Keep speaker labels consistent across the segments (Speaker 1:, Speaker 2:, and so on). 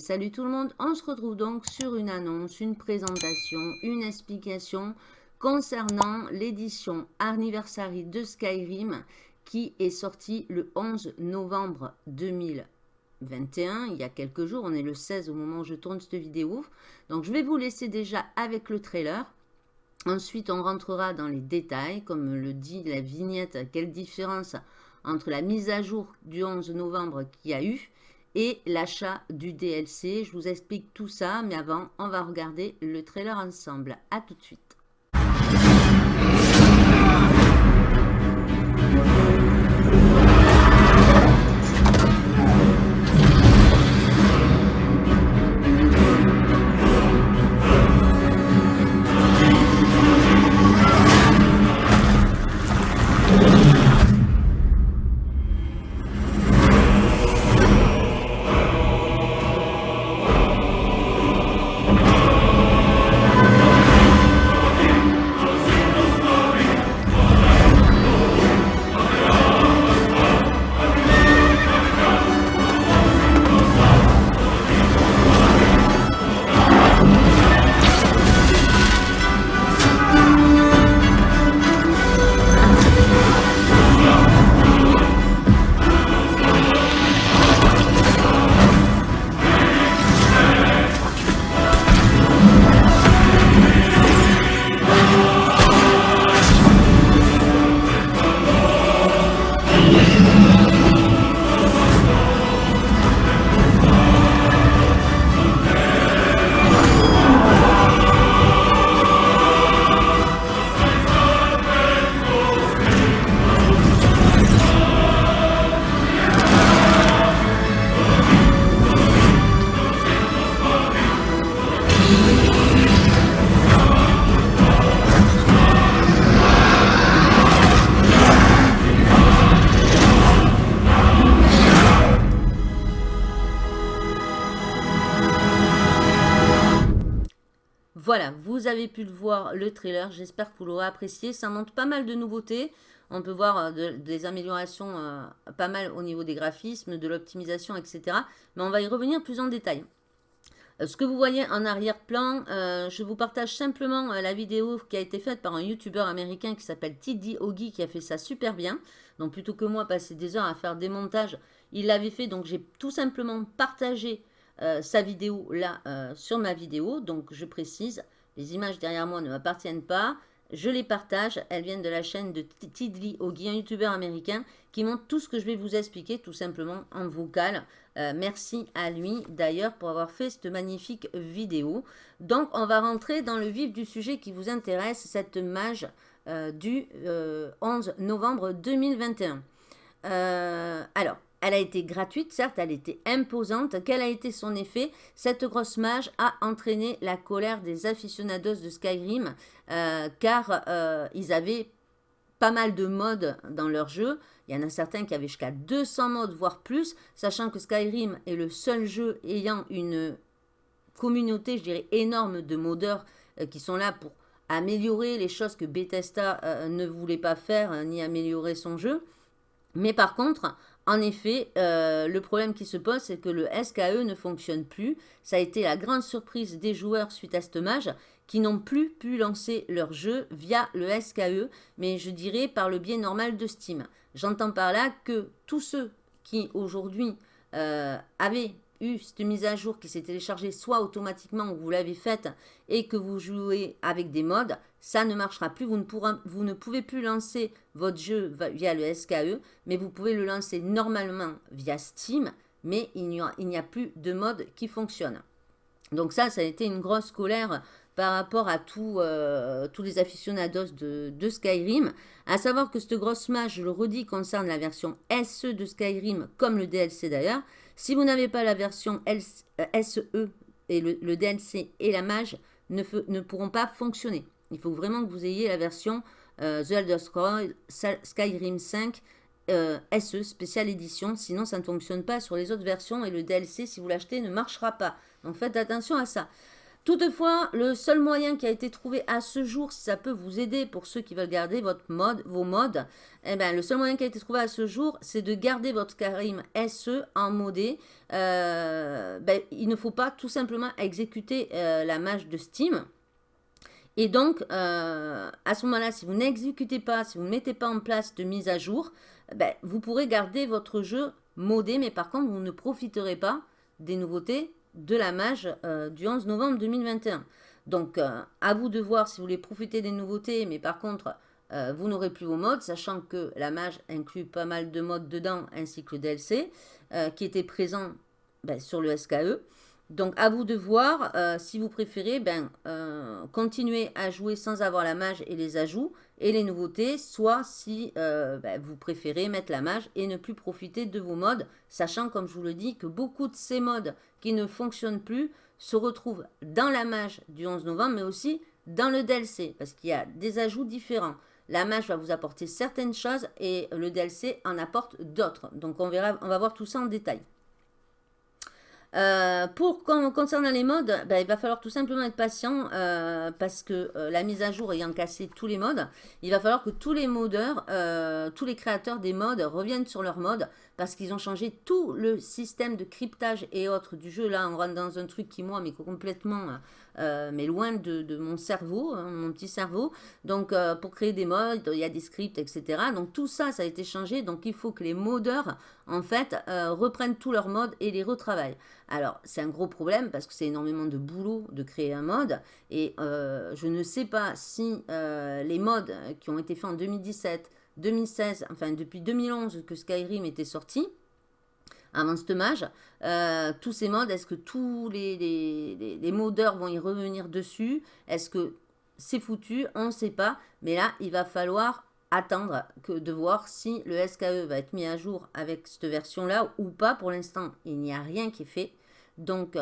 Speaker 1: Salut tout le monde, on se retrouve donc sur une annonce, une présentation, une explication concernant l'édition Anniversary de Skyrim qui est sortie le 11 novembre 2021, il y a quelques jours, on est le 16 au moment où je tourne cette vidéo. Donc je vais vous laisser déjà avec le trailer. Ensuite, on rentrera dans les détails, comme le dit la vignette, quelle différence entre la mise à jour du 11 novembre qu'il y a eu et l'achat du DLC. Je vous explique tout ça, mais avant, on va regarder le trailer ensemble. A tout de suite. Vous avez pu le voir, le trailer. J'espère que vous l'aurez apprécié. Ça montre pas mal de nouveautés. On peut voir euh, des améliorations euh, pas mal au niveau des graphismes, de l'optimisation, etc. Mais on va y revenir plus en détail. Euh, ce que vous voyez en arrière-plan, je vous partage simplement la vidéo qui a été faite par un YouTuber américain qui s'appelle Tiddy Ogi, qui a fait ça super bien. Donc plutôt que moi passer des heures à faire des montages, il l'avait fait. Donc j'ai tout simplement partagé sa vidéo là sur ma vidéo. Donc je précise, les images derrière moi ne m'appartiennent pas. Je les partage, elles viennent de la chaîne de Tidly Ogi, un youtubeur américain qui montre tout ce que je vais vous expliquer tout simplement en vocal. Euh, merci à lui d'ailleurs pour avoir fait cette magnifique vidéo. Donc on va rentrer dans le vif du sujet qui vous intéresse, cette mage du 11 novembre 2021. alors, elle a été gratuite, certes, elle était imposante. Quel a été son effet? Cette grosse mage a entraîné la colère des aficionados de Skyrim, euh, car euh, ils avaient pas mal de modes dans leur jeu. Il y en a certains qui avaient jusqu'à 200 modes, voire plus, sachant que Skyrim est le seul jeu ayant une communauté, je dirais, énorme de modeurs euh, qui sont là pour améliorer les choses que Bethesda ne voulait pas faire, ni améliorer son jeu. Mais par contre, en effet, euh, le problème qui se pose, c'est que le SKE ne fonctionne plus. Ça a été la grande surprise des joueurs suite à ce match qui n'ont plus pu lancer leur jeu via le SKE, mais je dirais par le biais normal de Steam. J'entends par là que tous ceux qui aujourd'hui euh, avaient eu cette mise à jour qui s'est téléchargée soit automatiquement ou vous l'avez faite et que vous jouez avec des modes, ça ne marchera plus. Vous ne, pouvez plus lancer votre jeu via le SKE, mais vous pouvez le lancer normalement via Steam, mais il n'y a, plus de mode qui fonctionne. Donc ça, ça a été une grosse colère par rapport à euh, tous les aficionados de, de, Skyrim. À savoir que cette grosse mage, je le redis, concerne la version SE de Skyrim, comme le DLC d'ailleurs. Si vous n'avez pas la version SE euh, et le, DLC et la mage ne, ne, pourront pas fonctionner. Il faut vraiment que vous ayez la version euh, The Elder Scrolls Skyrim 5 euh, SE, spéciale édition. Sinon, ça ne fonctionne pas sur les autres versions et le DLC, si vous l'achetez, ne marchera pas. Donc, faites attention à ça. Toutefois, le seul moyen qui a été trouvé à ce jour, si ça peut vous aider pour ceux qui veulent garder votre mode, vos modes, eh ben, le seul moyen qui a été trouvé à ce jour, c'est de garder votre Karim SE en modé. Euh, ben, il ne faut pas tout simplement exécuter euh, la mage de Steam. Et donc, euh, à ce moment-là, si vous n'exécutez pas, si vous ne mettez pas en place de mise à jour, ben, vous pourrez garder votre jeu modé, mais par contre, vous ne profiterez pas des nouveautés de la mage euh, du 11 novembre 2021. Donc, euh, à vous de voir si vous voulez profiter des nouveautés, mais par contre, euh, vous n'aurez plus vos modes, sachant que la mage inclut pas mal de modes dedans, ainsi que le DLC, qui était présent ben, sur le SKE. Donc, à vous de voir si vous préférez ben, continuer à jouer sans avoir la mage et les ajouts, et les nouveautés, soit si ben, vous préférez mettre la mage et ne plus profiter de vos modes, sachant, comme je vous le dis, que beaucoup de ces modes qui ne fonctionnent plus se retrouvent dans la mage du 11 novembre, mais aussi dans le DLC, parce qu'il y a des ajouts différents. La mage va vous apporter certaines choses et le DLC en apporte d'autres. Donc on, verra, on va voir tout ça en détail. Euh, pour concernant les modes, ben, il va falloir tout simplement être patient euh, parce que euh, la mise à jour ayant cassé tous les modes, il va falloir que tous les modeurs, tous les créateurs des modes reviennent sur leur mode parce qu'ils ont changé tout le système de cryptage et autres du jeu. Là, on rentre dans un truc qui, moi, mais complètement, mais loin de, mon cerveau, hein, mon petit cerveau. Donc, pour créer des modes, il y a des scripts, etc. Donc, tout ça, ça a été changé. Donc, il faut que les modeurs, en fait, reprennent tous leurs modes et les retravaillent. Alors, c'est un gros problème parce que c'est énormément de boulot de créer un mode. Et euh, je ne sais pas si euh, les modes qui ont été faits en 2017, 2016, enfin depuis 2011 que Skyrim était sorti, avant ce mage, euh, tous ces modes, est-ce que tous les, les, modeurs vont y revenir dessus? Est-ce que c'est foutu? On ne sait pas. Mais là, il va falloir attendre que de voir si le SKE va être mis à jour avec cette version-là ou pas. Pour l'instant, il n'y a rien qui est fait. Donc,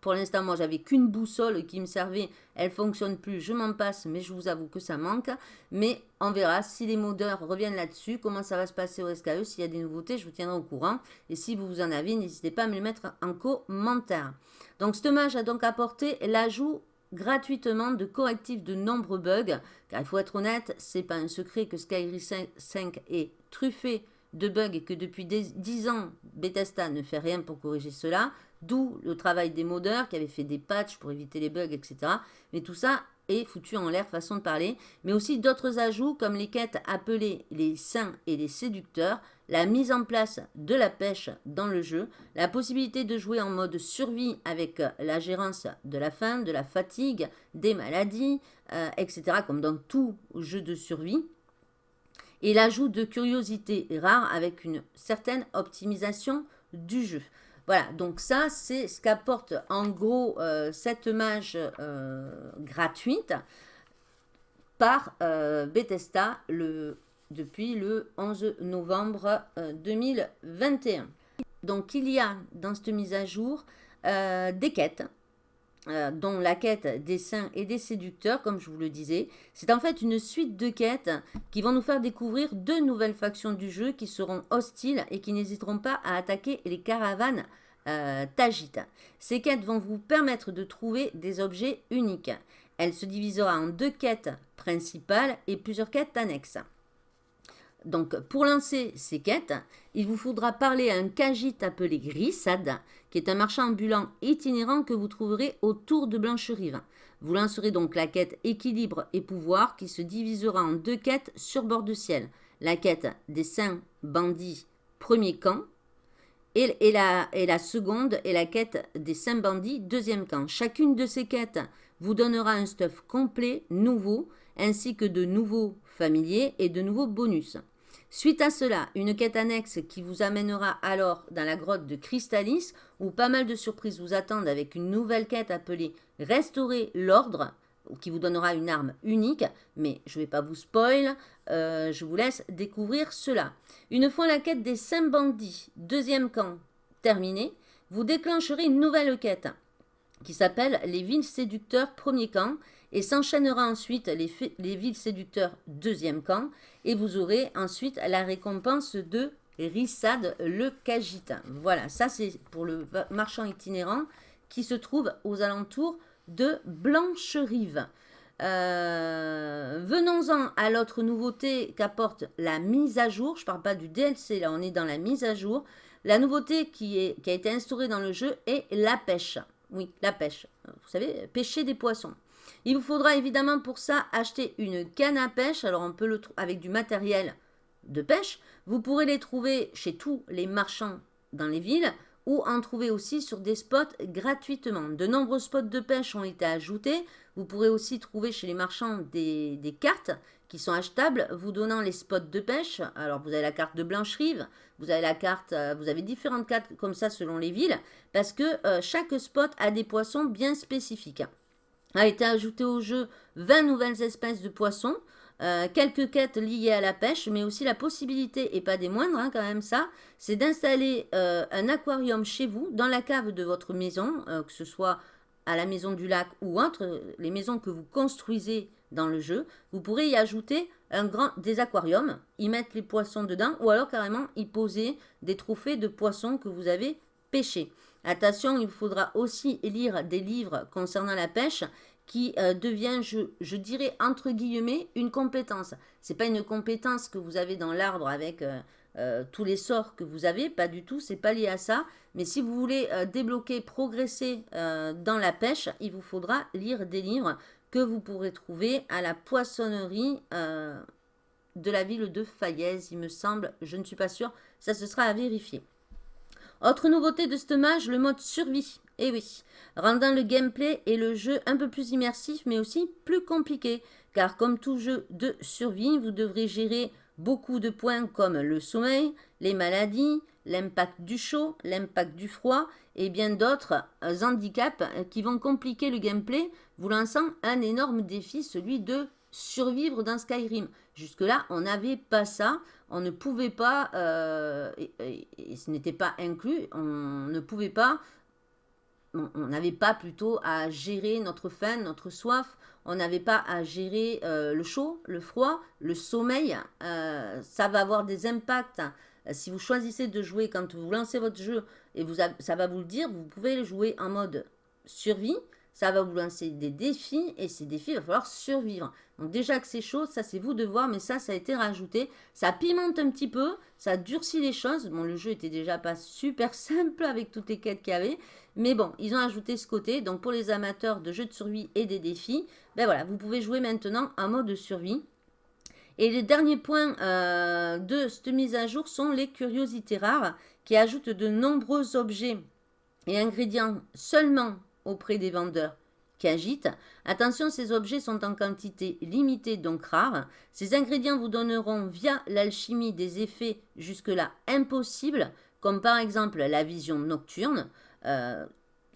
Speaker 1: pour l'instant, moi, j'avais qu'une boussole qui me servait. Elle fonctionne plus, je m'en passe, mais je vous avoue que ça manque. Mais on verra si les modeurs reviennent là-dessus, comment ça va se passer au SKE. S'il y a des nouveautés, je vous tiendrai au courant. Et si vous en avez, n'hésitez pas à me le mettre en commentaire. Donc, ce match a donc apporté l'ajout gratuitement de correctifs de nombreux bugs. Car il faut être honnête, c'est pas un secret que Skyrim 5 est truffé de bugs et que depuis 10 ans, Bethesda ne fait rien pour corriger cela. D'où le travail des modeurs qui avaient fait des patchs pour éviter les bugs, etc. Mais tout ça est foutu en l'air, façon de parler. Mais aussi d'autres ajouts comme les quêtes appelées les saints et les séducteurs, la mise en place de la pêche dans le jeu, la possibilité de jouer en mode survie avec la gérance de la faim, de la fatigue, des maladies, euh, etc. Comme dans tout jeu de survie et l'ajout de curiosités rares avec une certaine optimisation du jeu. Voilà, donc ça, c'est ce qu'apporte en gros euh, cette mage euh, gratuite par euh, Bethesda depuis le 11 novembre 2021. Donc, il y a dans cette mise à jour des quêtes euh, dont la quête des saints et des séducteurs, comme je vous le disais. C'est en fait une suite de quêtes qui vont nous faire découvrir deux nouvelles factions du jeu qui seront hostiles et qui n'hésiteront pas à attaquer les caravanes euh, Tajita. Ces quêtes vont vous permettre de trouver des objets uniques. Elle se divisera en deux quêtes principales et plusieurs quêtes annexes. Donc, pour lancer ces quêtes, il vous faudra parler à un Kajit appelé Grissad, qui est un marchand ambulant itinérant que vous trouverez autour de Blancherive. Vous lancerez donc la quête Équilibre et Pouvoir, qui se divisera en deux quêtes sur bord de ciel. La quête des saints bandits, premier camp, et, la, et la seconde est la quête des saints bandits, deuxième camp. Chacune de ces quêtes vous donnera un stuff complet, nouveau, ainsi que de nouveaux familiers et de nouveaux bonus. Suite à cela, une quête annexe qui vous amènera alors dans la grotte de Crystallis, où pas mal de surprises vous attendent avec une nouvelle quête appelée Restaurer l'ordre, qui vous donnera une arme unique, mais je ne vais pas vous spoil, euh, je vous laisse découvrir cela. Une fois la quête des 5 bandits, deuxième camp, terminée, vous déclencherez une nouvelle quête qui s'appelle les villes séducteurs premier camp et s'enchaînera ensuite les, les, villes séducteurs deuxième camp et vous aurez ensuite la récompense de Rissad le Kajita. Voilà, ça c'est pour le marchand itinérant qui se trouve aux alentours de Blancherive. Euh, venons-en à l'autre nouveauté qu'apporte la mise à jour. Je ne parle pas du DLC, là on est dans la mise à jour. La nouveauté qui a été instaurée dans le jeu est la pêche. Oui, la pêche. Vous savez, pêcher des poissons. Il vous faudra évidemment pour ça acheter une canne à pêche. Alors on peut le trouver avec du matériel de pêche. Vous pourrez les trouver chez tous les marchands dans les villes ou en trouver aussi sur des spots gratuitement. De nombreux spots de pêche ont été ajoutés. Vous pourrez aussi trouver chez les marchands des, cartes qui sont achetables, vous donnant les spots de pêche. Alors, vous avez la carte de Blancherive, vous avez la carte, euh, vous avez différentes cartes comme ça selon les villes, parce que euh, chaque spot a des poissons bien spécifiques. A été ajouté au jeu 20 nouvelles espèces de poissons. Euh, quelques quêtes liées à la pêche, mais aussi la possibilité, et pas des moindres hein, quand même ça, c'est d'installer euh, un aquarium chez vous, dans la cave de votre maison, euh, que ce soit à la maison du lac ou entre les maisons que vous construisez dans le jeu. Vous pourrez y ajouter un grand, des aquariums, y mettre les poissons dedans, ou alors carrément y poser des trophées de poissons que vous avez pêchés. Attention, il faudra aussi lire des livres concernant la pêche qui euh, devient, je, dirais, entre guillemets, une compétence. Ce n'est pas une compétence que vous avez dans l'arbre avec euh, euh, tous les sorts que vous avez, pas du tout, c'est pas lié à ça. Mais si vous voulez débloquer, progresser dans la pêche, il vous faudra lire des livres que vous pourrez trouver à la poissonnerie de la ville de Fayez, il me semble. Je ne suis pas sûre, ça ce sera à vérifier. Autre nouveauté de ce mage, le mode survie. Et eh oui, rendant le gameplay et le jeu un peu plus immersif, mais aussi plus compliqué. Car comme tout jeu de survie, vous devrez gérer beaucoup de points comme le sommeil, les maladies, l'impact du chaud, l'impact du froid et bien d'autres handicaps qui vont compliquer le gameplay, vous lançant un énorme défi, celui de survivre dans Skyrim. Jusque-là, on n'avait pas ça. On ne pouvait pas, euh, et, ce n'était pas inclus, on ne pouvait pas on n'avait pas plutôt à gérer notre faim, notre soif, on n'avait pas à gérer euh, le chaud, le froid, le sommeil. Euh, ça va avoir des impacts. Si vous choisissez de jouer quand vous lancez votre jeu, et vous ça va vous le dire, vous pouvez jouer en mode survie, ça va vous lancer des défis et ces défis, il va falloir survivre. Donc déjà que c'est chaud, ça c'est vous de voir, mais ça, ça a été rajouté. Ça pimente un petit peu, ça durcit les choses. Bon, le jeu était déjà pas super simple avec toutes les quêtes qu'il y avait. Mais bon, ils ont ajouté ce côté. Donc pour les amateurs de jeux de survie et des défis, ben voilà, vous pouvez jouer maintenant en mode survie. Et les derniers points euh, de cette mise à jour sont les curiosités rares qui ajoutent de nombreux objets et ingrédients seulement auprès des vendeurs qui agitent. Attention, ces objets sont en quantité limitée, donc rares. Ces ingrédients vous donneront via l'alchimie des effets jusque-là impossibles, comme par exemple la vision nocturne,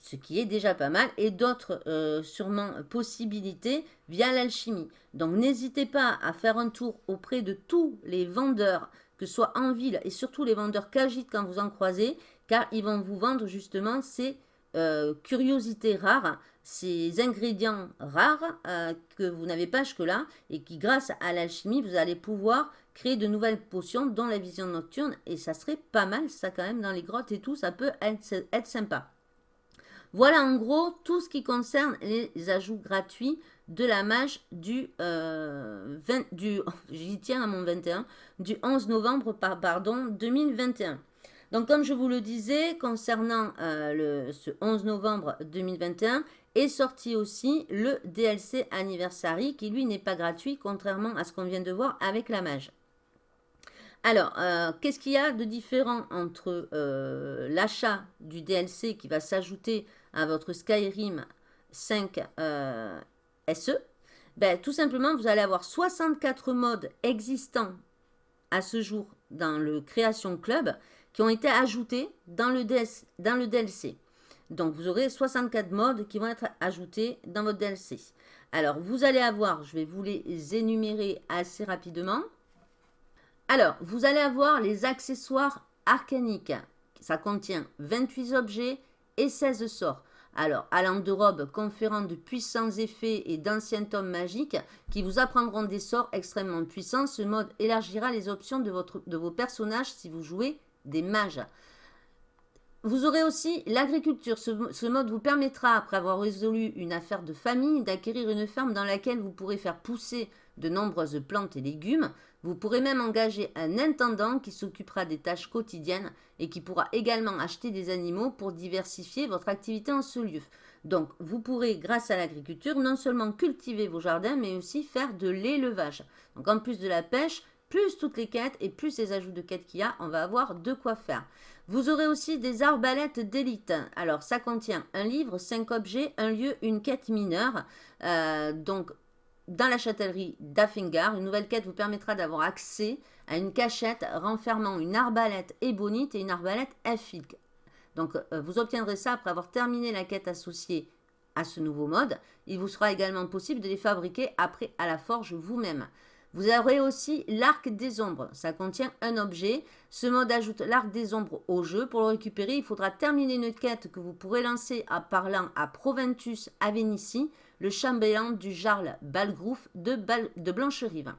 Speaker 1: ce qui est déjà pas mal, et d'autres euh, sûrement possibilités via l'alchimie. Donc n'hésitez pas à faire un tour auprès de tous les vendeurs, que ce soit en ville et surtout les vendeurs qu'agitent quand vous en croisez, car ils vont vous vendre justement ces euh, curiosités rares, ces ingrédients rares euh, que vous n'avez pas jusque-là et qui, grâce à l'alchimie, vous allez pouvoir créer de nouvelles potions, dont la vision nocturne. Et ça serait pas mal, ça quand même, dans les grottes et tout, ça peut être, sympa. Voilà en gros tout ce qui concerne les ajouts gratuits de la mage du, euh, 20, du j'y tiens à mon 21, du 11 novembre pardon, 2021. Donc, comme je vous le disais, concernant euh, le, ce 11 novembre 2021, est sorti aussi le DLC Anniversary, qui lui n'est pas gratuit, contrairement à ce qu'on vient de voir avec la mage. Alors, euh, qu'est-ce qu'il y a de différent entre euh, l'achat du DLC qui va s'ajouter à votre Skyrim 5 SE ben, Tout simplement, vous allez avoir 64 modes existants à ce jour dans le Création Club qui ont été ajoutés dans le DLC. Donc, vous aurez 64 modes qui vont être ajoutés dans votre DLC. Alors, vous allez avoir, je vais vous les énumérer assez rapidement. Alors, vous allez avoir les accessoires arcaniques. Ça contient 28 objets et 16 sorts. Alors, allant de robes conférant de puissants effets et d'anciens tomes magiques qui vous apprendront des sorts extrêmement puissants, ce mode élargira les options de, vos personnages si vous jouez des mages. Vous aurez aussi l'agriculture. Ce, mode vous permettra, après avoir résolu une affaire de famille, d'acquérir une ferme dans laquelle vous pourrez faire pousser de nombreuses plantes et légumes. Vous pourrez même engager un intendant qui s'occupera des tâches quotidiennes et qui pourra également acheter des animaux pour diversifier votre activité en ce lieu. Donc, vous pourrez, grâce à l'agriculture, non seulement cultiver vos jardins, mais aussi faire de l'élevage. Donc, en plus de la pêche, plus toutes les quêtes et plus les ajouts de quêtes qu'il y a, on va avoir de quoi faire. Vous aurez aussi des arbalètes d'élite. Alors, ça contient un livre, cinq objets, un lieu, une quête mineure. Euh, donc, dans la châtellerie d'Affingar, une nouvelle quête vous permettra d'avoir accès à une cachette renfermant une arbalète ébonite et une arbalète elfique. Donc, euh, vous obtiendrez ça après avoir terminé la quête associée à ce nouveau mode. Il vous sera également possible de les fabriquer après à la forge vous-même. Vous aurez aussi l'arc des ombres. Ça contient un objet. Ce mode ajoute l'arc des ombres au jeu. Pour le récupérer, il faudra terminer une quête que vous pourrez lancer en parlant à Proventus Avenici, le chambellan du Jarl Balgrouf de, Blancherive.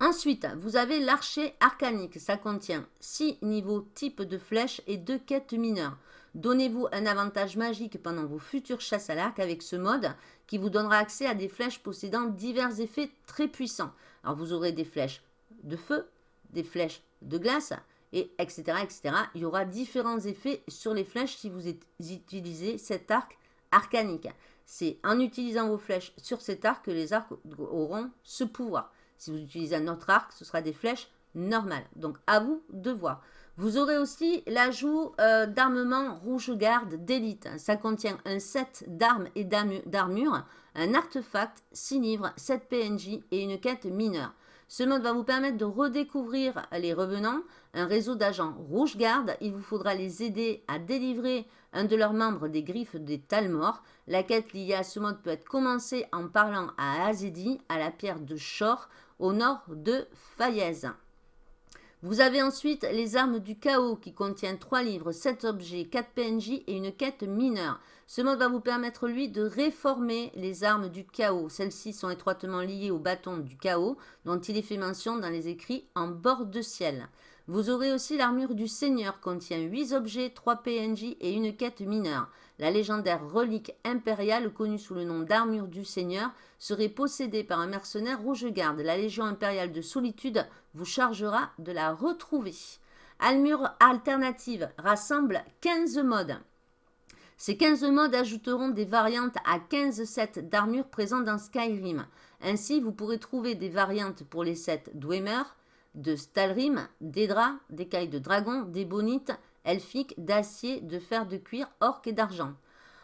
Speaker 1: Ensuite, vous avez l'archer arcanique. Ça contient 6 niveaux type de flèches et 2 quêtes mineures. Donnez-vous un avantage magique pendant vos futures chasses à l'arc avec ce mode qui vous donnera accès à des flèches possédant divers effets très puissants. Alors vous aurez des flèches de feu, des flèches de glace, et etc., etc. Il y aura différents effets sur les flèches si vous utilisez cet arc arcanique. C'est en utilisant vos flèches sur cet arc que les arcs auront ce pouvoir. Si vous utilisez un autre arc, ce sera des flèches normales. Donc à vous de voir. Vous aurez aussi l'ajout euh, d'armement rouge-garde d'élite. Ça contient un set d'armes et d'armure, un artefact, 6 livres, 7 PNJ et une quête mineure. Ce mode va vous permettre de redécouvrir les revenants, un réseau d'agents rouge-garde. Il vous faudra les aider à délivrer un de leurs membres des griffes des Talmor. La quête liée à ce mode peut être commencée en parlant à Azedi, à la pierre de Shor, au nord de Fayez. Vous avez ensuite les armes du chaos qui contiennent 3 livres, 7 objets, 4 PNJ et une quête mineure. Ce mode va vous permettre, lui, de réformer les armes du chaos. Celles-ci sont étroitement liées au bâton du chaos, dont il est fait mention dans les écrits en bord de ciel. Vous aurez aussi l'armure du Seigneur, contient 8 objets, 3 PNJ et une quête mineure. La légendaire relique impériale, connue sous le nom d'armure du Seigneur, serait possédée par un mercenaire rouge-garde. La Légion impériale de solitude vous chargera de la retrouver. Almure alternative rassemble 15 modes. Ces 15 modes ajouteront des variantes à 15 sets d'armure présents dans Skyrim. Ainsi, vous pourrez trouver des variantes pour les sets Dwemer, de Stalrim, d'Edra, d'écailles de dragon, d'ébonite, elfique, d'acier, de fer de cuir, orc et d'argent.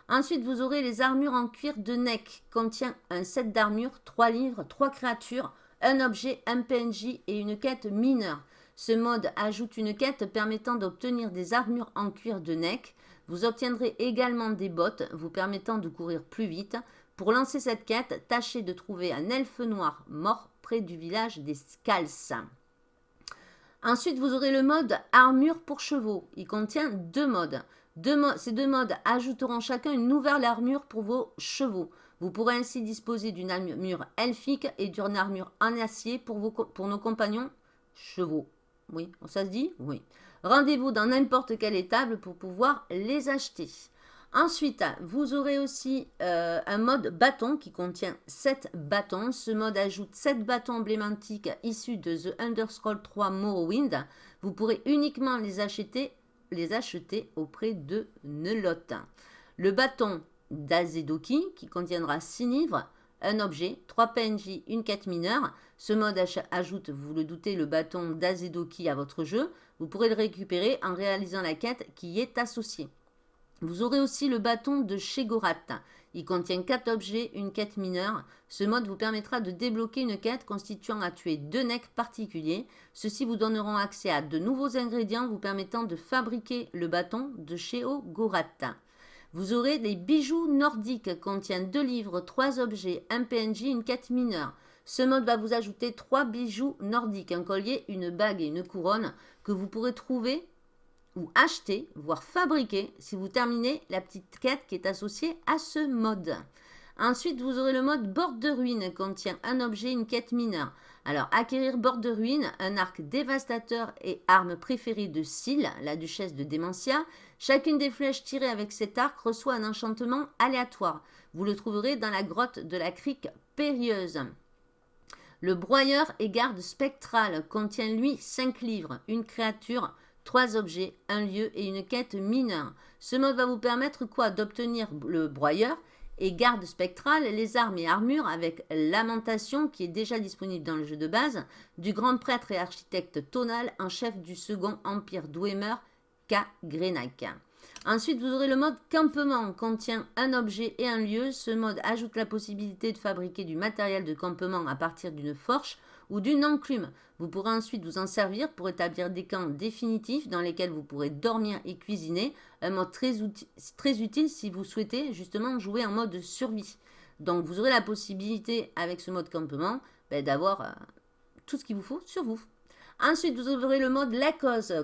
Speaker 1: Ensuite, vous aurez les armures en cuir de Neck, contient un set d'armure, 3 livres, 3 créatures, un objet, un PNJ et une quête mineure. Ce mode ajoute une quête permettant d'obtenir des armures en cuir de neck. Vous obtiendrez également des bottes vous permettant de courir plus vite. Pour lancer cette quête, tâchez de trouver un elfe noir mort près du village des Scals. Ensuite, vous aurez le mode armure pour chevaux. Il contient deux modes. ces deux modes ajouteront chacun une nouvelle armure pour vos chevaux. Vous pourrez ainsi disposer d'une armure elfique et d'une armure en acier pour, pour nos compagnons chevaux. Oui, ça se dit? Oui. Rendez-vous dans n'importe quelle étable pour pouvoir les acheter. Ensuite, vous aurez aussi euh, un mode bâton qui contient 7 bâtons. Ce mode ajoute 7 bâtons emblématiques issus de The Underscroll 3 Morrowind. Vous pourrez uniquement les acheter, les acheter auprès de Nelot. Le bâton d'Azedoki qui contiendra 6 livres, un objet, 3 PNJ, une quête mineure. Ce mode ajoute, vous le doutez, le bâton d'Azedoki à votre jeu. Vous pourrez le récupérer en réalisant la quête qui y est associée. Vous aurez aussi le bâton de Shegorat. Il contient 4 objets, une quête mineure. Ce mode vous permettra de débloquer une quête constituant à tuer deux necks particuliers. Ceux-ci vous donneront accès à de nouveaux ingrédients vous permettant de fabriquer le bâton de Sheogorat. Vous aurez des bijoux nordiques contiennent deux livres, trois objets, un PNJ, une quête mineure. Ce mode va vous ajouter trois bijoux nordiques, un collier, une bague et une couronne que vous pourrez trouver ou acheter, voire fabriquer si vous terminez la petite quête qui est associée à ce mode. Ensuite, vous aurez le mode bord de ruine, contient un objet, une quête mineure. Alors, acquérir bord de ruine, un arc dévastateur et arme préférée de Syl, la duchesse de Démentia. Chacune des flèches tirées avec cet arc reçoit un enchantement aléatoire. Vous le trouverez dans la grotte de la crique périlleuse. Le broyeur et garde spectral contient lui 5 livres, une créature, 3 objets, un lieu et une quête mineure. Ce mode va vous permettre quoi D'obtenir le broyeur et garde spectral, les armes et armures avec Lamentation qui est déjà disponible dans le jeu de base, du grand prêtre et architecte tonal en chef du second empire Dwemer, K. Grenak. Ensuite, vous aurez le mode campement, contient un objet et un lieu. Ce mode ajoute la possibilité de fabriquer du matériel de campement à partir d'une forge ou d'une enclume. Vous pourrez ensuite vous en servir pour établir des camps définitifs dans lesquels vous pourrez dormir et cuisiner. Un mode très, utile si vous souhaitez justement jouer en mode survie. Donc vous aurez la possibilité avec ce mode campement ben, d'avoir euh, tout ce qu'il vous faut sur vous. Ensuite, vous aurez le mode la cause.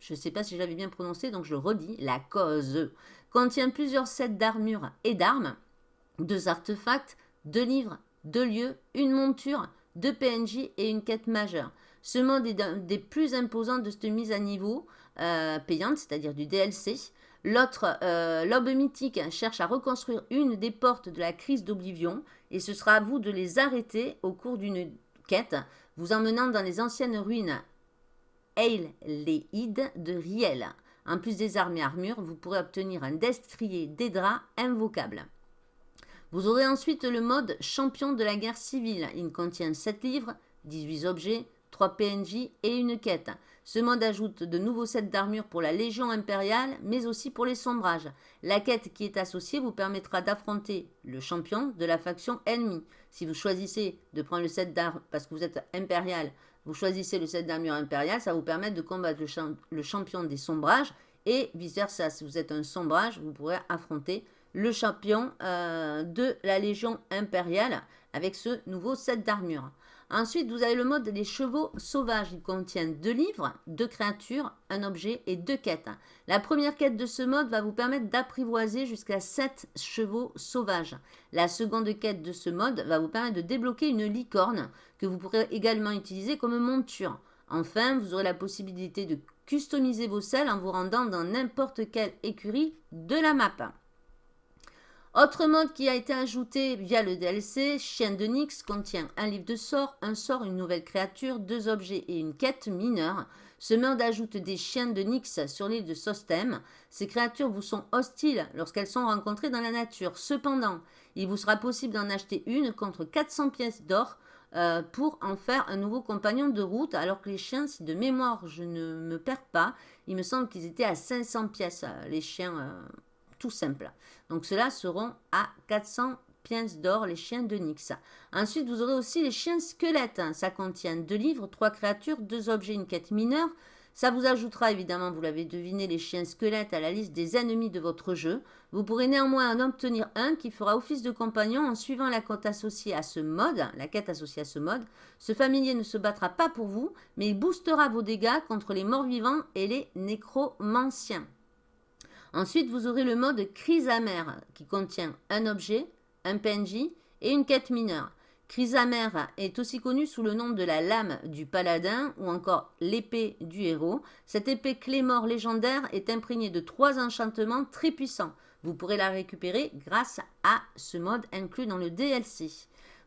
Speaker 1: Je ne sais pas si je l'avais bien prononcé, donc je redis. La cause contient plusieurs sets d'armures et d'armes, deux artefacts, deux livres, deux lieux, une monture, deux PNJ et une quête majeure. Ce mode est des plus imposants de cette mise à niveau euh, payante, c'est-à-dire du DLC. L'autre, euh, l'aube mythique, cherche à reconstruire une des portes de la crise d'Oblivion et ce sera à vous de les arrêter au cours d'une quête, vous emmenant dans les anciennes ruines Eil-Leid de Riel. En plus des armes et armures, vous pourrez obtenir un destrier des draps invocable. Vous aurez ensuite le mode champion de la guerre civile. Il contient 7 livres, 18 objets, 3 PNJ et une quête. Ce mode ajoute de nouveaux sets d'armure pour la Légion impériale, mais aussi pour les sombrages. La quête qui est associée vous permettra d'affronter le champion de la faction ennemie. Si vous choisissez de prendre le set d'armure parce que vous êtes impérial, vous choisissez le set d'armure impériale, ça vous permet de combattre le, champion des sombrages et vice-versa. Si vous êtes un sombrage, vous pourrez affronter le champion euh, de la Légion impériale avec ce nouveau set d'armure. Ensuite, vous avez le mode des chevaux sauvages. Il contient deux livres, deux créatures, un objet et deux quêtes. La première quête de ce mode va vous permettre d'apprivoiser jusqu'à 7 chevaux sauvages. La seconde quête de ce mode va vous permettre de débloquer une licorne que vous pourrez également utiliser comme monture. Enfin, vous aurez la possibilité de customiser vos selles en vous rendant dans n'importe quelle écurie de la map. Autre mode qui a été ajouté via le DLC, Chien de Nyx contient un livre de sorts, un sort, une nouvelle créature, deux objets et une quête mineure. Ce mode ajoute des chiens de Nyx sur l'île de Sostem. Ces créatures vous sont hostiles lorsqu'elles sont rencontrées dans la nature. Cependant, il vous sera possible d'en acheter une contre 400 pièces d'or euh, pour en faire un nouveau compagnon de route, alors que les chiens, si de mémoire je ne me perds pas, il me semble qu'ils étaient à 500 pièces, euh, les chiens euh, tout simples. Donc ceux-là seront à 400 pièces d'or, les chiens de Nyx. Ensuite, vous aurez aussi les chiens squelettes. Ça contient deux livres, trois créatures, deux objets, une quête mineure. Ça vous ajoutera évidemment, vous l'avez deviné, les chiens squelettes à la liste des ennemis de votre jeu. Vous pourrez néanmoins en obtenir un qui fera office de compagnon en suivant la quête associée à ce mode, la quête associée à ce mode. Ce familier ne se battra pas pour vous, mais il boostera vos dégâts contre les morts vivants et les nécromanciens. Ensuite, vous aurez le mode crise amère qui contient un objet, un PNJ et une quête mineure. Crise amère est aussi connue sous le nom de la lame du paladin ou encore l'épée du héros. Cette épée clé-mort légendaire est imprégnée de trois enchantements très puissants. Vous pourrez la récupérer grâce à ce mode inclus dans le DLC.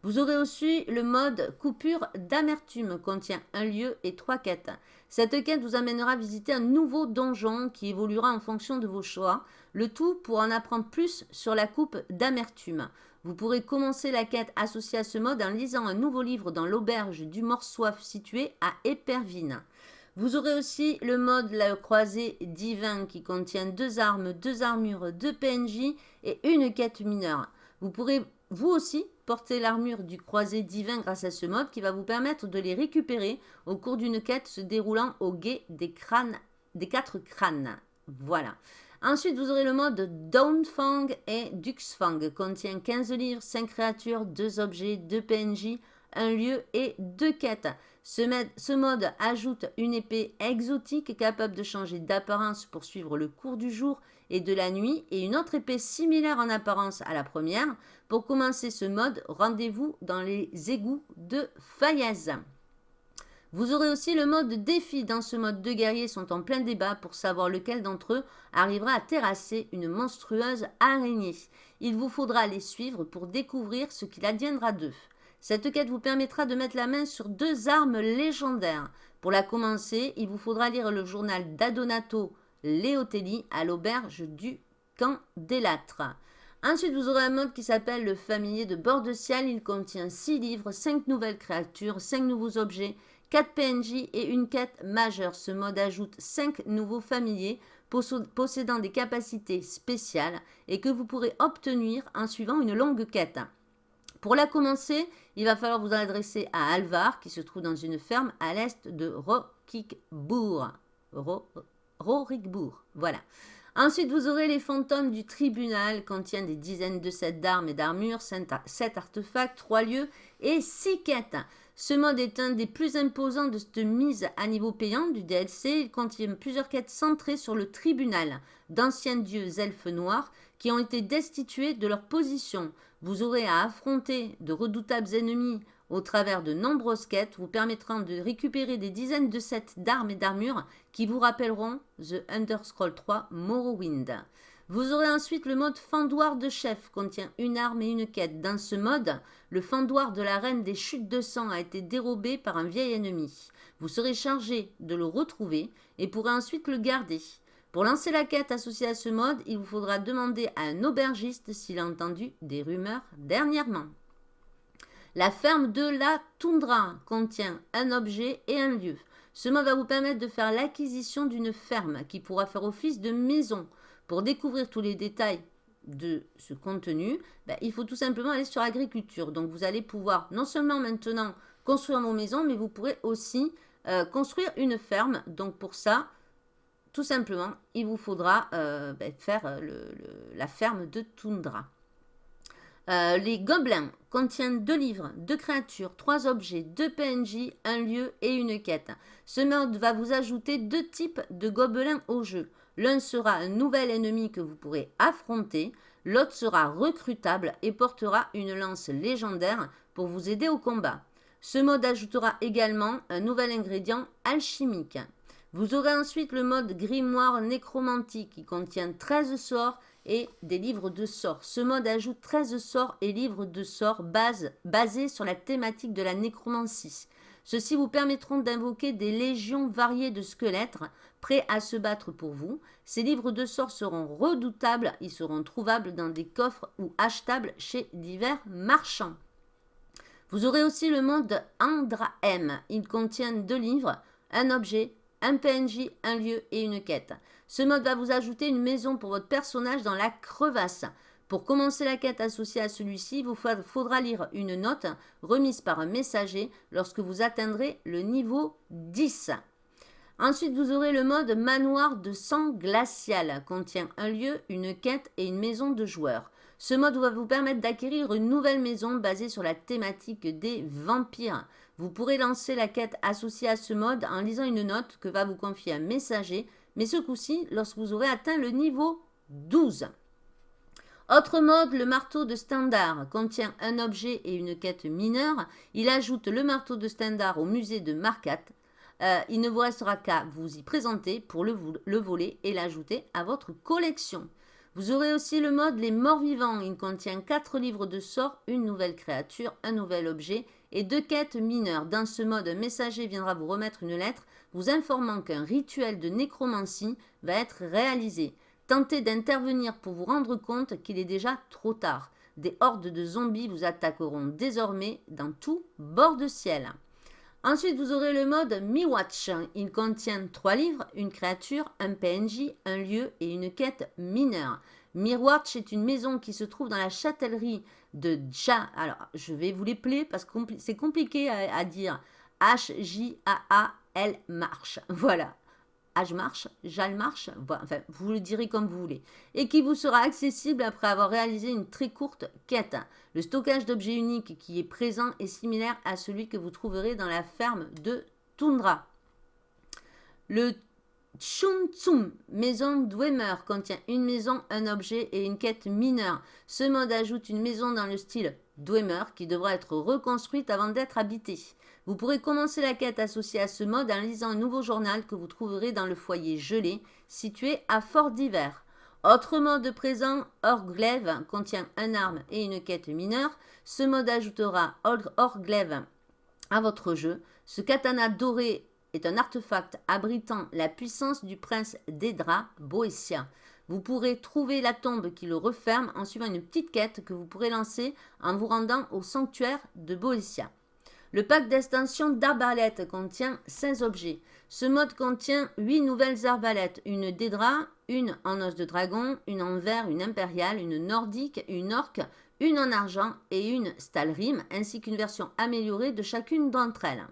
Speaker 1: Vous aurez aussi le mode coupure d'amertume, contient un lieu et trois quêtes. Cette quête vous amènera à visiter un nouveau donjon qui évoluera en fonction de vos choix, le tout pour en apprendre plus sur la coupe d'amertume. Vous pourrez commencer la quête associée à ce mode en lisant un nouveau livre dans l'auberge du Morsoif situé à Épervine. Vous aurez aussi le mode la croisée divin qui contient deux armes, deux armures, deux PNJ et une quête mineure. Vous pourrez vous aussi porter l'armure du croisé divin grâce à ce mode qui va vous permettre de les récupérer au cours d'une quête se déroulant au guet des, crânes, des quatre crânes. Voilà. Ensuite, vous aurez le mode Downfang et Duxfang. Contient 15 livres, 5 créatures, 2 objets, 2 PNJ, un lieu et deux quêtes. Ce, mode ajoute une épée exotique capable de changer d'apparence pour suivre le cours du jour et de la nuit et une autre épée similaire en apparence à la première. Pour commencer ce mode, rendez-vous dans les égouts de Fayez. Vous aurez aussi le mode défi. Dans ce mode, deux guerriers sont en plein débat pour savoir lequel d'entre eux arrivera à terrasser une monstrueuse araignée. Il vous faudra les suivre pour découvrir ce qu'il adviendra d'eux. Cette quête vous permettra de mettre la main sur deux armes légendaires. Pour la commencer, il vous faudra lire le journal d'Adonato Leotelli à l'auberge du Camp des Ensuite, vous aurez un mode qui s'appelle le familier de bord de ciel. Il contient 6 livres, 5 nouvelles créatures, 5 nouveaux objets 4 PNJ et une quête majeure. Ce mode ajoute 5 nouveaux familiers possédant des capacités spéciales et que vous pourrez obtenir en suivant une longue quête. Pour la commencer, il va falloir vous adresser à Alvar qui se trouve dans une ferme à l'est de. Rorikbourg, voilà. Ensuite, vous aurez les fantômes du tribunal, contient des dizaines de sets d'armes et d'armures, 7 artefacts, 3 lieux et 6 quêtes. Ce mode est un des plus imposants de cette mise à niveau payant du DLC. Il contient plusieurs quêtes centrées sur le tribunal d'anciens dieux elfes noirs qui ont été destitués de leur position. Vous aurez à affronter de redoutables ennemis au travers de nombreuses quêtes vous permettront de récupérer des dizaines de sets d'armes et d'armures qui vous rappelleront The Underscroll 3 Morrowind. Vous aurez ensuite le mode fendoir de chef, contient une arme et une quête. Dans ce mode, le fendoir de la reine des chutes de sang a été dérobé par un vieil ennemi. Vous serez chargé de le retrouver et pourrez ensuite le garder. Pour lancer la quête associée à ce mode, il vous faudra demander à un aubergiste s'il a entendu des rumeurs dernièrement. La ferme de la toundra contient un objet et un lieu. Ce mode va vous permettre de faire l'acquisition d'une ferme qui pourra faire office de maison. Pour découvrir tous les détails de ce contenu, ben, il faut tout simplement aller sur agriculture. Donc vous allez pouvoir non seulement maintenant construire vos maisons, mais vous pourrez aussi euh, construire une ferme. Donc pour ça, tout simplement, il vous faudra euh, ben, faire euh, la ferme de Toundra. les gobelins contiennent deux livres, deux créatures, trois objets, deux PNJ, un lieu et une quête. Ce mode va vous ajouter deux types de gobelins au jeu. L'un sera un nouvel ennemi que vous pourrez affronter, l'autre sera recrutable et portera une lance légendaire pour vous aider au combat. Ce mode ajoutera également un nouvel ingrédient alchimique. Vous aurez ensuite le mode grimoire nécromantique qui contient 13 sorts et des livres de sorts. Ce mode ajoute 13 sorts et livres de sorts basés sur la thématique de la nécromancie. Ceux-ci vous permettront d'invoquer des légions variées de squelettes prêts à se battre pour vous. Ces livres de sorts seront redoutables, ils seront trouvables dans des coffres ou achetables chez divers marchands. Vous aurez aussi le mode Andra M. Il contient deux livres, un objet, un PNJ, un lieu et une quête. Ce mode va vous ajouter une maison pour votre personnage dans la crevasse. Pour commencer la quête associée à celui-ci, il vous faudra lire une note remise par un messager lorsque vous atteindrez le niveau 10. Ensuite, vous aurez le mode manoir de sang glacial, contient un lieu, une quête et une maison de joueurs. Ce mode va vous permettre d'acquérir une nouvelle maison basée sur la thématique des vampires. Vous pourrez lancer la quête associée à ce mode en lisant une note que va vous confier un messager, mais ce coup-ci lorsque vous aurez atteint le niveau 12. Autre mode, le marteau de standard contient un objet et une quête mineure. Il ajoute le marteau de standard au musée de Marcat. Euh, il ne vous restera qu'à vous y présenter pour le, voler et l'ajouter à votre collection. Vous aurez aussi le mode Les Morts Vivants. Il contient 4 livres de sorts, une nouvelle créature, un nouvel objet et deux quêtes mineures. Dans ce mode, un messager viendra vous remettre une lettre vous informant qu'un rituel de nécromancie va être réalisé. Tentez d'intervenir pour vous rendre compte qu'il est déjà trop tard. Des hordes de zombies vous attaqueront désormais dans tout bord de ciel. Ensuite, vous aurez le mode Mi-Watch. Il contient trois livres, une créature, un PNJ, un lieu et une quête mineure. Mi-Watch est une maison qui se trouve dans la châtellerie de Ja. Alors, je vais vous les parce que c'est compliqué à, dire. H-J-A-A-L marche. Voilà. Jalmarch, Jalmarch, enfin vous le direz comme vous voulez, et qui vous sera accessible après avoir réalisé une très courte quête. Le stockage d'objets uniques qui est présent est similaire à celui que vous trouverez dans la ferme de Tundra. Le Chuntsum, maison Dwemer, contient une maison, un objet et une quête mineure. Ce mode ajoute une maison dans le style Dwemer qui devra être reconstruite avant d'être habitée. Vous pourrez commencer la quête associée à ce mode en lisant un nouveau journal que vous trouverez dans le foyer gelé situé à Fort d'Hiver. Autre mode présent, Orglaive contient un arme et une quête mineure. Ce mode ajoutera Orglaive à votre jeu. Ce katana doré est un artefact abritant la puissance du prince d'Edra, Boetia. Vous pourrez trouver la tombe qui le referme en suivant une petite quête que vous pourrez lancer en vous rendant au sanctuaire de Boetia. Le pack d'extension d'arbalètes contient 16 objets. Ce mode contient 8 nouvelles arbalètes, une Dédra, une en os de dragon, une en verre, une impériale, une nordique, une orque, une en argent et une Stalrim, ainsi qu'une version améliorée de chacune d'entre elles.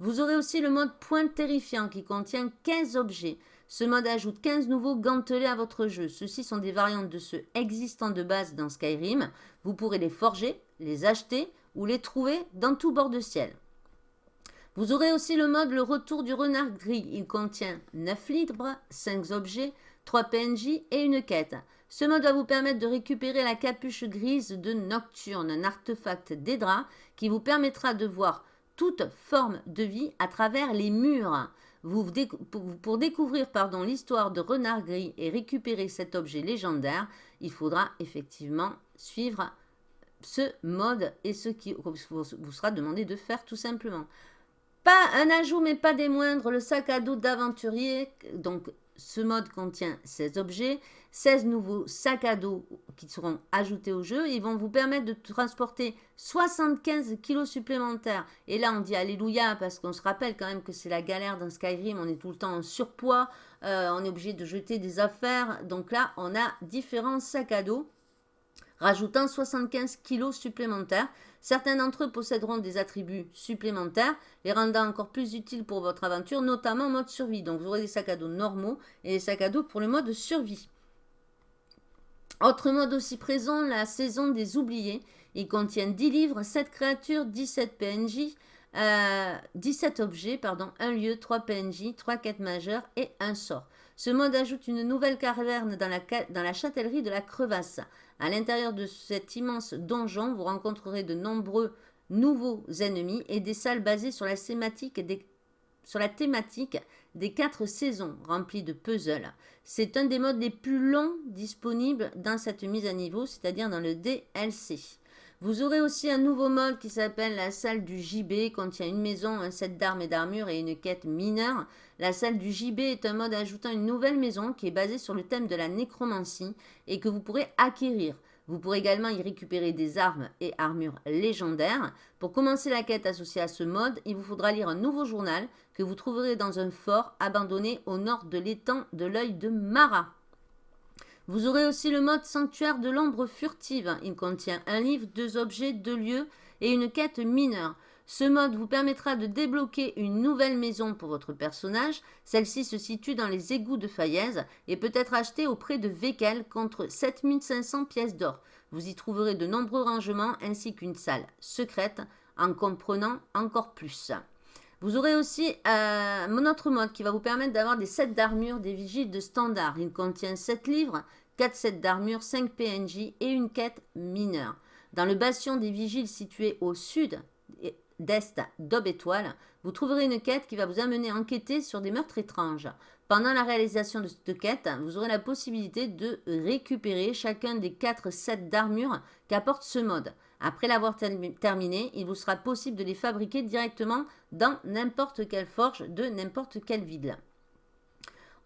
Speaker 1: Vous aurez aussi le mode point terrifiant qui contient 15 objets. Ce mode ajoute 15 nouveaux gantelets à votre jeu. Ceux-ci sont des variantes de ceux existants de base dans Skyrim. Vous pourrez les forger, les acheter ou les trouver dans tout bord de ciel. Vous aurez aussi le mode le retour du renard gris. Il contient 9 livres, 5 objets, 3 PNJ et une quête. Ce mode va vous permettre de récupérer la capuche grise de Nocturne, un artefact d'Edra qui vous permettra de voir toute forme de vie à travers les murs. pour découvrir l'histoire de Renard Gris et récupérer cet objet légendaire, il faudra effectivement suivre ce mode et ce qui vous sera demandé de faire tout simplement. Pas un ajout, mais pas des moindres, le sac à dos d'aventurier. Donc, ce mode contient 16 objets, 16 nouveaux sacs à dos qui seront ajoutés au jeu. Ils vont vous permettre de transporter 75 kilos supplémentaires. Et là, on dit Alléluia parce qu'on se rappelle quand même que c'est la galère dans Skyrim. On est tout le temps en surpoids, euh, on est obligé de jeter des affaires. Donc là, on a différents sacs à dos rajoutant 75 kilos supplémentaires. Certains d'entre eux posséderont des attributs supplémentaires, les rendant encore plus utiles pour votre aventure, notamment en mode survie. Donc vous aurez des sacs à dos normaux et des sacs à dos pour le mode survie. Autre mode aussi présent, la saison des oubliés. Il contient 10 livres, 7 créatures, 17 PNJ, 17 objets, pardon, un lieu, 3 PNJ, 3 quêtes majeures et un sort. Ce mode ajoute une nouvelle caverne dans la, châtellerie de la crevasse. À l'intérieur de cet immense donjon, vous rencontrerez de nombreux nouveaux ennemis et des salles basées sur la thématique des quatre saisons remplies de puzzles. C'est un des modes les plus longs disponibles dans cette mise à niveau, c'est-à-dire dans le DLC. Vous aurez aussi un nouveau mode qui s'appelle la salle du JB, contient une maison, un set d'armes et d'armures et une quête mineure. La salle du JB est un mode ajoutant une nouvelle maison qui est basée sur le thème de la nécromancie et que vous pourrez acquérir. Vous pourrez également y récupérer des armes et armures légendaires. Pour commencer la quête associée à ce mode, il vous faudra lire un nouveau journal que vous trouverez dans un fort abandonné au nord de l'étang de l'œil de Mara. Vous aurez aussi le mode sanctuaire de l'ombre furtive. Il contient un livre, deux objets, deux lieux et une quête mineure. Ce mode vous permettra de débloquer une nouvelle maison pour votre personnage. Celle-ci se situe dans les égouts de Fayez et peut être achetée auprès de Vekel contre 7500 pièces d'or. Vous y trouverez de nombreux rangements ainsi qu'une salle secrète en comprenant encore plus. Vous aurez aussi euh, autre mode qui va vous permettre d'avoir des sets d'armure des vigiles de standard. Il contient 7 livres, 4 sets d'armure, 5 PNJ et une quête mineure. Dans le bastion des vigiles situé au sud d'est d'Aube Étoile, vous trouverez une quête qui va vous amener à enquêter sur des meurtres étranges. Pendant la réalisation de cette quête, vous aurez la possibilité de récupérer chacun des 4 sets d'armure qu'apporte ce mode. Après l'avoir terminé, il vous sera possible de les fabriquer directement dans n'importe quelle forge de n'importe quelle ville.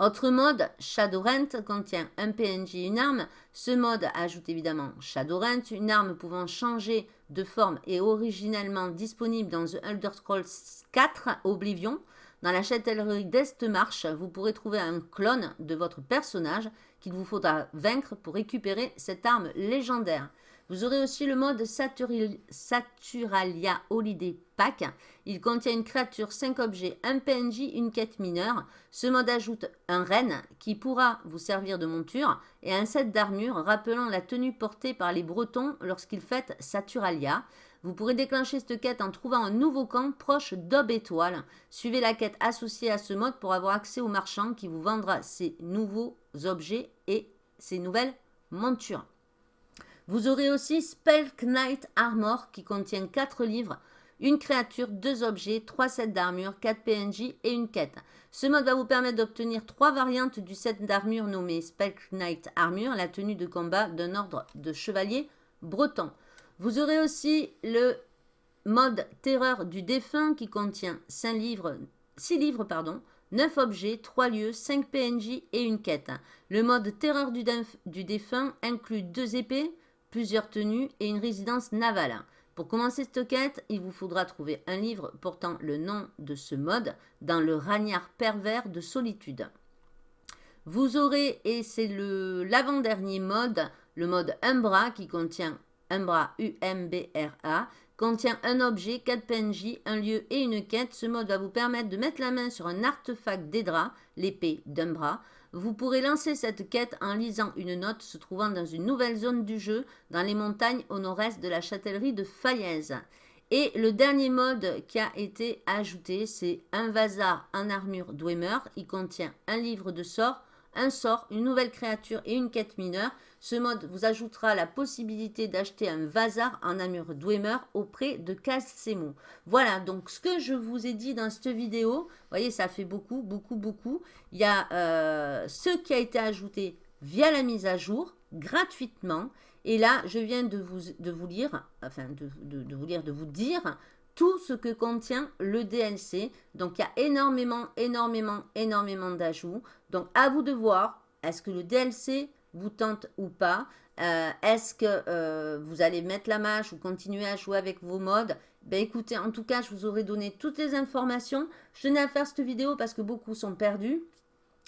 Speaker 1: Autre mode, Shadowrent contient un PNJ et une arme. Ce mode ajoute évidemment Shadowrent, une arme pouvant changer de forme et originellement disponible dans The Elder Scrolls 4 Oblivion. Dans la châtellerie d'Estmarche, vous pourrez trouver un clone de votre personnage qu'il vous faudra vaincre pour récupérer cette arme légendaire. Vous aurez aussi le mode Saturalia Holiday Pack. Il contient une créature, 5 objets, un PNJ, une quête mineure. Ce mode ajoute un renne qui pourra vous servir de monture et un set d'armure rappelant la tenue portée par les Bretons lorsqu'ils fêtent Saturalia. Vous pourrez déclencher cette quête en trouvant un nouveau camp proche d'Ob Étoile. Suivez la quête associée à ce mode pour avoir accès au marchand qui vous vendra ces nouveaux objets et ces nouvelles montures. Vous aurez aussi Spell Knight Armor qui contient 4 livres, une créature, 2 objets, 3 sets d'armure, 4 PNJ et une quête. Ce mode va vous permettre d'obtenir 3 variantes du set d'armure nommé Spell Knight Armure, la tenue de combat d'un ordre de chevalier breton. Vous aurez aussi le mode Terreur du défunt qui contient 5 livres, 6 livres, pardon, 9 objets, 3 lieux, 5 PNJ et une quête. Le mode Terreur du, du défunt inclut 2 épées, plusieurs tenues et une résidence navale. Pour commencer cette quête, il vous faudra trouver un livre portant le nom de ce mode dans le ragnard pervers de solitude. Vous aurez, et c'est l'avant-dernier mode, le mode Umbra qui contient Umbra, U-M-B-R-A, contient un objet, 4 PNJ, un lieu et une quête. Ce mode va vous permettre de mettre la main sur un artefact d'Edra, l'épée d'Umbra. Vous pourrez lancer cette quête en lisant une note se trouvant dans une nouvelle zone du jeu, dans les montagnes au nord-est de la châtellerie de Fayez. Et le dernier mode qui a été ajouté, c'est un vasar en armure Dwemer. Il contient un livre de sorts, un sort, une nouvelle créature et une quête mineure. Ce mode vous ajoutera la possibilité d'acheter un Vazar en armure Dwemer auprès de Casemo. Voilà, donc ce que je vous ai dit dans cette vidéo, vous voyez, ça fait beaucoup, beaucoup, beaucoup. Il y a euh, ce qui a été ajouté via la mise à jour, gratuitement. Et là, je viens de vous, lire, enfin, de vous lire, de vous dire tout ce que contient le DLC. Donc, il y a énormément, énormément, énormément d'ajouts. Donc, à vous de voir, est-ce que le DLC vous tente ou pas? Euh, Est-ce que euh, vous allez mettre la mâche ou continuer à jouer avec vos modes? Ben écoutez, en tout cas, je vous aurai donné toutes les informations. Je tenais à faire cette vidéo parce que beaucoup sont perdus.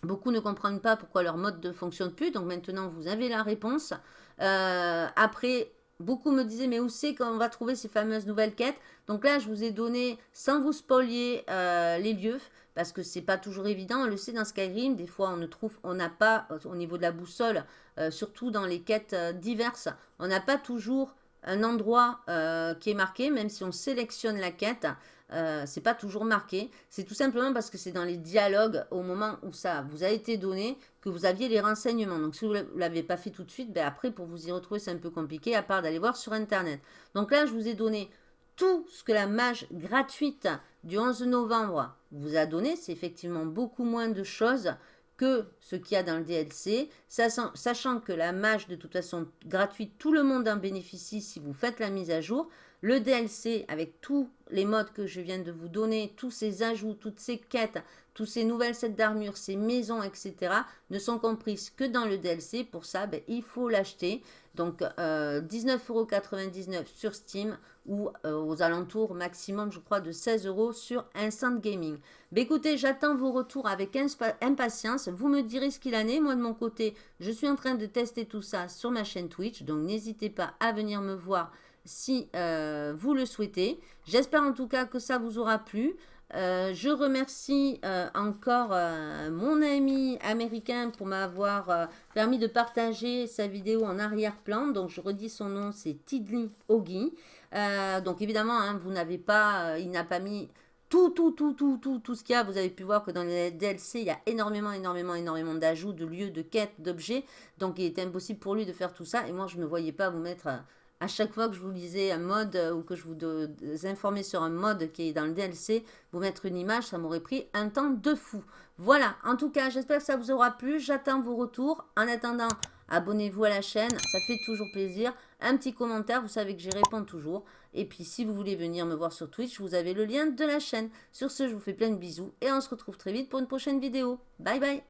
Speaker 1: Beaucoup ne comprennent pas pourquoi leur mode ne fonctionne plus. Donc maintenant, vous avez la réponse. Euh, après, beaucoup me disaient, mais où c'est qu'on va trouver ces fameuses nouvelles quêtes? Donc là, je vous ai donné, sans vous spolier, les lieux parce que c'est pas toujours évident. On le sait dans Skyrim, des fois on ne trouve, on n'a pas euh, au niveau de la boussole, euh, surtout dans les quêtes euh, diverses, on n'a pas toujours un endroit qui est marqué, même si on sélectionne la quête, c'est pas toujours marqué. C'est tout simplement parce que c'est dans les dialogues au moment où ça vous a été donné que vous aviez les renseignements. Donc si vous ne l'avez pas fait tout de suite, ben après pour vous y retrouver c'est un peu compliqué à part d'aller voir sur internet. Donc là je vous ai donné tout ce que la mage gratuite du 11 novembre vous a donné, c'est effectivement beaucoup moins de choses que ce qu'il y a dans le DLC, sachant que la mage de toute façon gratuite, tout le monde en bénéficie si vous faites la mise à jour. Le DLC avec tous les modes que je viens de vous donner, tous ces ajouts, toutes ces quêtes, tous ces nouvelles sets d'armure, ces maisons, etc. ne sont comprises que dans le DLC. Pour ça, ben, il faut l'acheter. Donc euh, 19,99€ sur Steam ou euh, aux alentours maximum, je crois, de 16 euros sur Instant Gaming. Ben, écoutez, j'attends vos retours avec impatience. Vous me direz ce qu'il en est. Moi, de mon côté, je suis en train de tester tout ça sur ma chaîne Twitch. Donc, n'hésitez pas à venir me voir si euh, vous le souhaitez. J'espère en tout cas que ça vous aura plu. Euh, je remercie euh, encore mon ami américain pour m'avoir permis de partager sa vidéo en arrière-plan. Donc, je redis son nom, c'est Tidley Ogi. donc, évidemment, hein, vous n'avez pas, il n'a pas mis tout, tout, tout, tout, tout, tout ce qu'il y a. Vous avez pu voir que dans les DLC, il y a énormément, énormément, énormément d'ajouts, de lieux, de quêtes, d'objets. Donc, il était impossible pour lui de faire tout ça. Et moi, je ne voyais pas vous mettre à chaque fois que je vous lisais un mode euh, ou que je vous informais sur un mode qui est dans le DLC, vous mettre une image, ça m'aurait pris un temps de fou. Voilà, en tout cas, j'espère que ça vous aura plu. J'attends vos retours. En attendant, abonnez-vous à la chaîne, ça fait toujours plaisir. Un petit commentaire, vous savez que j'y réponds toujours. Et puis, si vous voulez venir me voir sur Twitch, vous avez le lien de la chaîne. Sur ce, je vous fais plein de bisous et on se retrouve très vite pour une prochaine vidéo. Bye bye